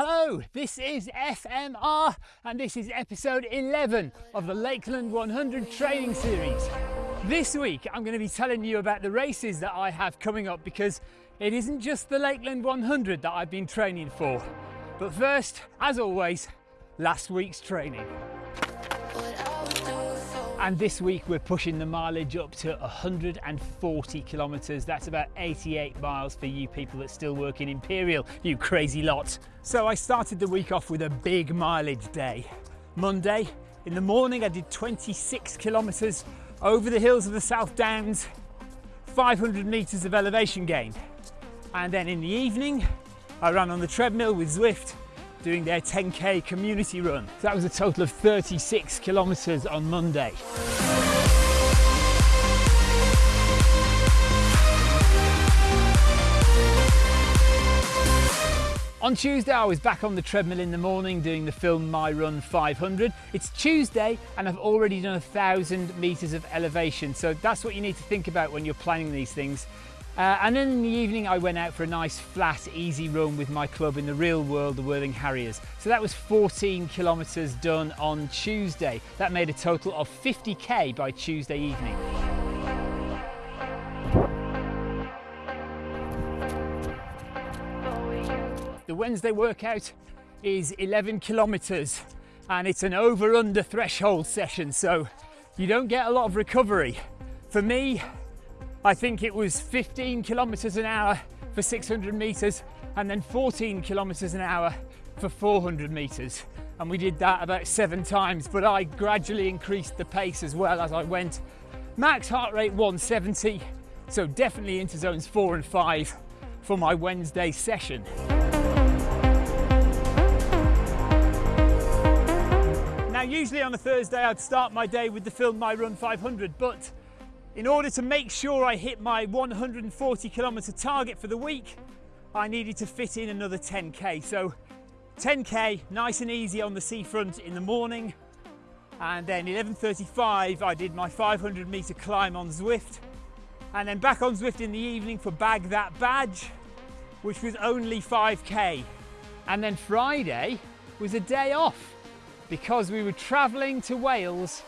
Hello, this is FMR and this is episode 11 of the Lakeland 100 training series. This week I'm going to be telling you about the races that I have coming up because it isn't just the Lakeland 100 that I've been training for. But first, as always, last week's training. And this week we're pushing the mileage up to 140 kilometres. That's about 88 miles for you people that still work in Imperial, you crazy lot. So I started the week off with a big mileage day. Monday, in the morning I did 26 kilometres over the hills of the South Downs, 500 metres of elevation gain. And then in the evening, I ran on the treadmill with Zwift doing their 10k community run. So that was a total of 36 kilometres on Monday. On Tuesday, I was back on the treadmill in the morning doing the Film My Run 500. It's Tuesday and I've already done a thousand meters of elevation. So that's what you need to think about when you're planning these things. Uh, and then in the evening I went out for a nice flat easy run with my club in the real world, the Worthing Harriers. So that was 14 kilometres done on Tuesday. That made a total of 50k by Tuesday evening. The Wednesday workout is 11 kilometres and it's an over under threshold session so you don't get a lot of recovery. For me, I think it was 15 kilometers an hour for 600 meters and then 14 kilometers an hour for 400 meters. And we did that about seven times, but I gradually increased the pace as well as I went. Max heart rate 170, so definitely into zones four and five for my Wednesday session. Now, usually on a Thursday, I'd start my day with the film My Run 500, but in order to make sure I hit my 140 kilometer target for the week, I needed to fit in another 10k. So 10k, nice and easy on the seafront in the morning. And then 11.35, I did my 500 meter climb on Zwift. And then back on Zwift in the evening for Bag That Badge, which was only 5k. And then Friday was a day off because we were traveling to Wales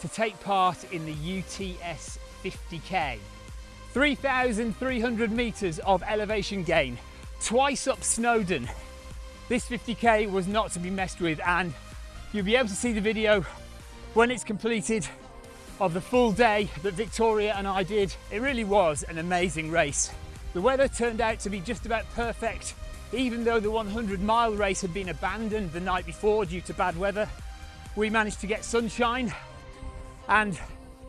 to take part in the UTS 50k. 3,300 metres of elevation gain, twice up Snowdon. This 50k was not to be messed with and you'll be able to see the video when it's completed of the full day that Victoria and I did. It really was an amazing race. The weather turned out to be just about perfect, even though the 100 mile race had been abandoned the night before due to bad weather. We managed to get sunshine and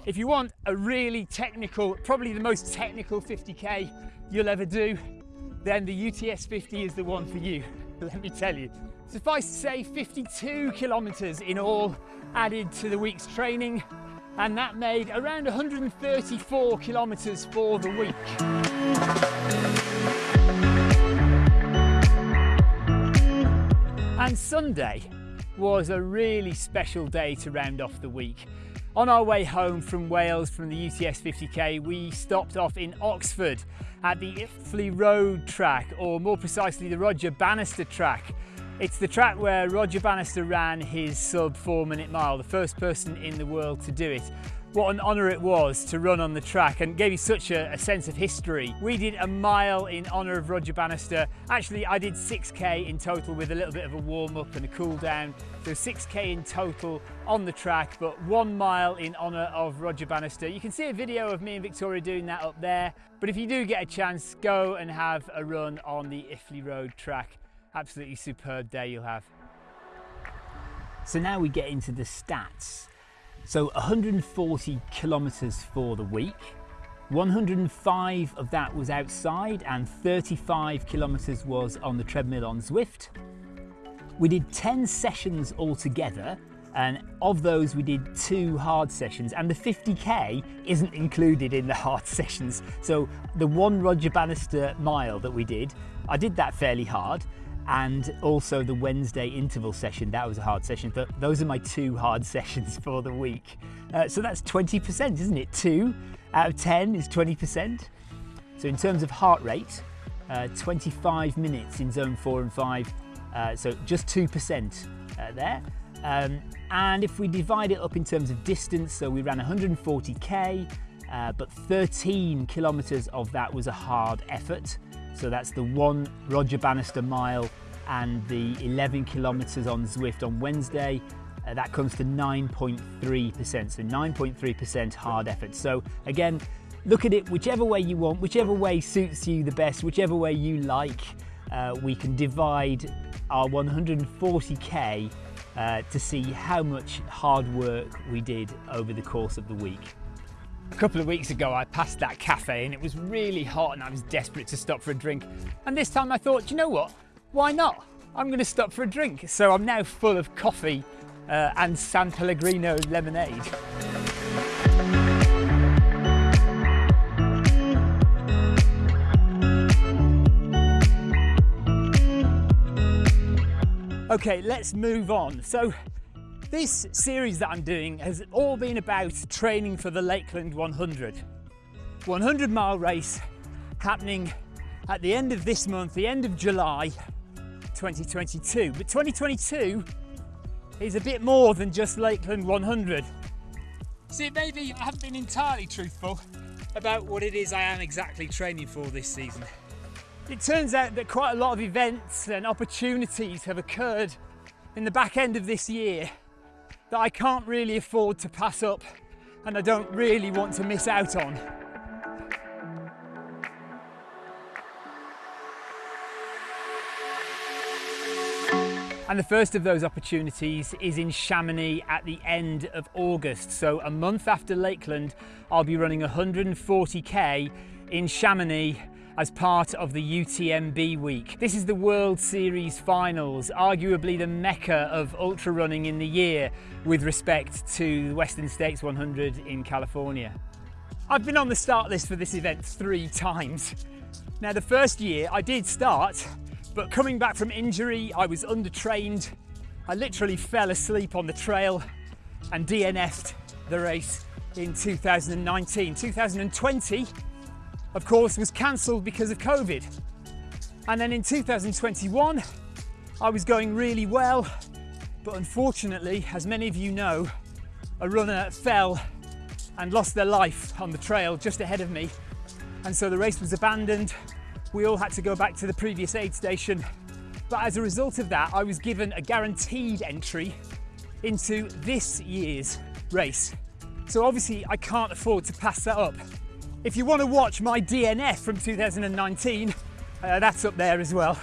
if you want a really technical, probably the most technical 50k you'll ever do, then the UTS 50 is the one for you, let me tell you. Suffice to say, 52 kilometers in all added to the week's training, and that made around 134 kilometers for the week. And Sunday was a really special day to round off the week. On our way home from Wales from the UTS 50k, we stopped off in Oxford at the Iffley Road track, or more precisely the Roger Bannister track. It's the track where Roger Bannister ran his sub four minute mile, the first person in the world to do it what an honour it was to run on the track and gave me such a, a, sense of history. We did a mile in honour of Roger Bannister. Actually, I did 6k in total with a little bit of a warm up and a cool down. So 6k in total on the track, but one mile in honour of Roger Bannister. You can see a video of me and Victoria doing that up there. But if you do get a chance, go and have a run on the Iffley Road track. Absolutely superb day you'll have. So now we get into the stats. So 140 kilometres for the week. 105 of that was outside and 35 kilometres was on the treadmill on Zwift. We did 10 sessions altogether and of those we did two hard sessions and the 50k isn't included in the hard sessions. So the one Roger Bannister mile that we did, I did that fairly hard and also the Wednesday interval session. That was a hard session, but those are my two hard sessions for the week. Uh, so that's 20%, isn't it? Two out of 10 is 20%. So in terms of heart rate, uh, 25 minutes in zone four and five, uh, so just 2% uh, there. Um, and if we divide it up in terms of distance, so we ran 140k, uh, but 13 kilometers of that was a hard effort. So that's the one Roger Bannister mile and the 11 kilometers on Zwift on Wednesday. Uh, that comes to 9.3%, so 9.3% hard effort. So again, look at it whichever way you want, whichever way suits you the best, whichever way you like. Uh, we can divide our 140k uh, to see how much hard work we did over the course of the week. A couple of weeks ago I passed that cafe and it was really hot and I was desperate to stop for a drink. And this time I thought, you know what, why not? I'm going to stop for a drink. So I'm now full of coffee uh, and San Pellegrino lemonade. Okay, let's move on. So this series that I'm doing has all been about training for the Lakeland 100. 100 mile race happening at the end of this month, the end of July 2022. But 2022 is a bit more than just Lakeland 100. See, maybe I haven't been entirely truthful about what it is I am exactly training for this season. It turns out that quite a lot of events and opportunities have occurred in the back end of this year that I can't really afford to pass up and I don't really want to miss out on. And the first of those opportunities is in Chamonix at the end of August. So a month after Lakeland, I'll be running 140k in Chamonix as part of the UTMB week. This is the World Series finals, arguably the mecca of ultra running in the year with respect to Western States 100 in California. I've been on the start list for this event three times. Now the first year I did start but coming back from injury, I was undertrained. I literally fell asleep on the trail and DNF'd the race in 2019. 2020, of course, was cancelled because of COVID. And then in 2021, I was going really well, but unfortunately, as many of you know, a runner fell and lost their life on the trail just ahead of me. And so the race was abandoned we all had to go back to the previous aid station. But as a result of that, I was given a guaranteed entry into this year's race. So obviously I can't afford to pass that up. If you want to watch my DNF from 2019, uh, that's up there as well.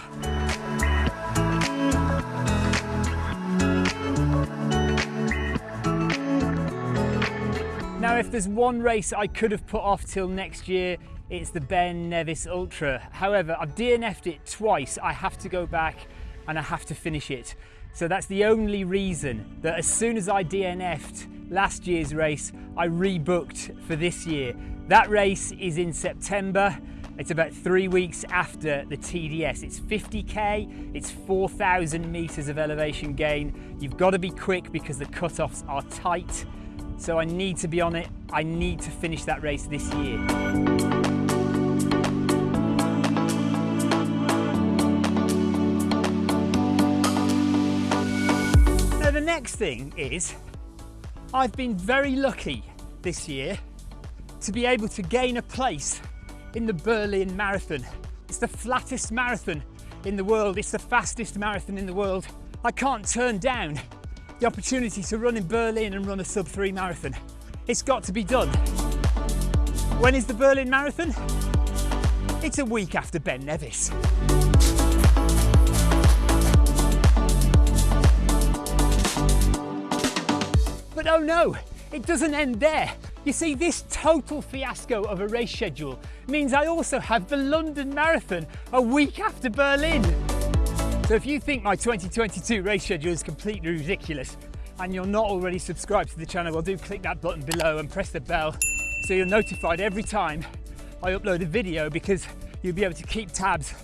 Now, if there's one race I could have put off till next year, it's the Ben Nevis Ultra. However, I've DNF'd it twice. I have to go back and I have to finish it. So that's the only reason that as soon as I DNF'd last year's race, I rebooked for this year. That race is in September. It's about three weeks after the TDS. It's 50k, it's 4,000 meters of elevation gain. You've got to be quick because the cutoffs are tight. So I need to be on it. I need to finish that race this year. The next thing is I've been very lucky this year to be able to gain a place in the Berlin Marathon. It's the flattest marathon in the world. It's the fastest marathon in the world. I can't turn down the opportunity to run in Berlin and run a sub three marathon. It's got to be done. When is the Berlin Marathon? It's a week after Ben Nevis. But oh no, it doesn't end there. You see, this total fiasco of a race schedule means I also have the London Marathon a week after Berlin. So if you think my 2022 race schedule is completely ridiculous and you're not already subscribed to the channel, well do click that button below and press the bell so you're notified every time I upload a video because you'll be able to keep tabs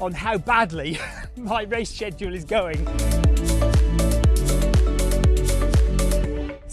on how badly my race schedule is going.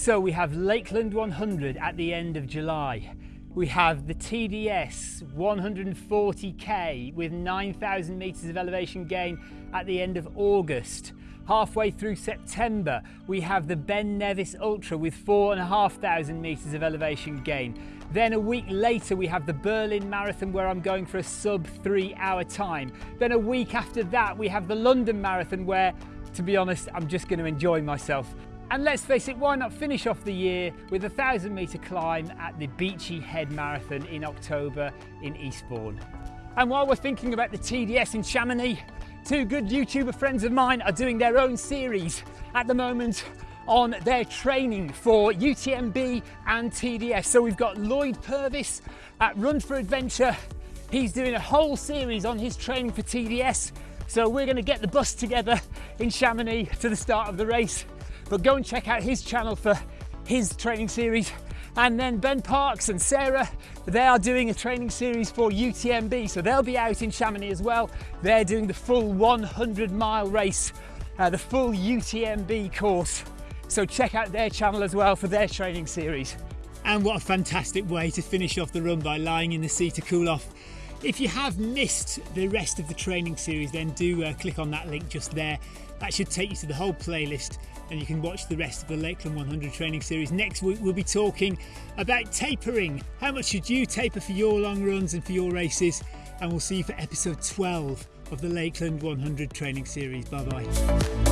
So we have Lakeland 100 at the end of July. we have the TDS 140k with 9,000 metres of elevation gain at the end of August. Halfway through September, we have the Ben Nevis Ultra with 4,500 metres of elevation gain. Then a week later, we have the Berlin Marathon where I'm going for a sub three hour time. Then a week after that, we have the London Marathon where, to be honest, I'm just going to enjoy myself. And let's face it, why not finish off the year with a thousand metre climb at the Beachy Head Marathon in October in Eastbourne. And while we're thinking about the TDS in Chamonix, two good YouTuber friends of mine are doing their own series at the moment on their training for UTMB and TDS. So we've got Lloyd Purvis at Run for Adventure. He's doing a whole series on his training for TDS. So we're gonna get the bus together in Chamonix to the start of the race but go and check out his channel for his training series. And then Ben Parkes and Sarah, they are doing a training series for UTMB, so they'll be out in Chamonix as well. They're doing the full 100 mile race, uh, the full UTMB course. So check out their channel as well for their training series. And what a fantastic way to finish off the run by lying in the sea to cool off. If you have missed the rest of the training series, then do uh, click on that link just there. That should take you to the whole playlist and you can watch the rest of the Lakeland 100 training series. Next week, we'll be talking about tapering. How much should you taper for your long runs and for your races? And we'll see you for episode 12 of the Lakeland 100 training series. Bye bye.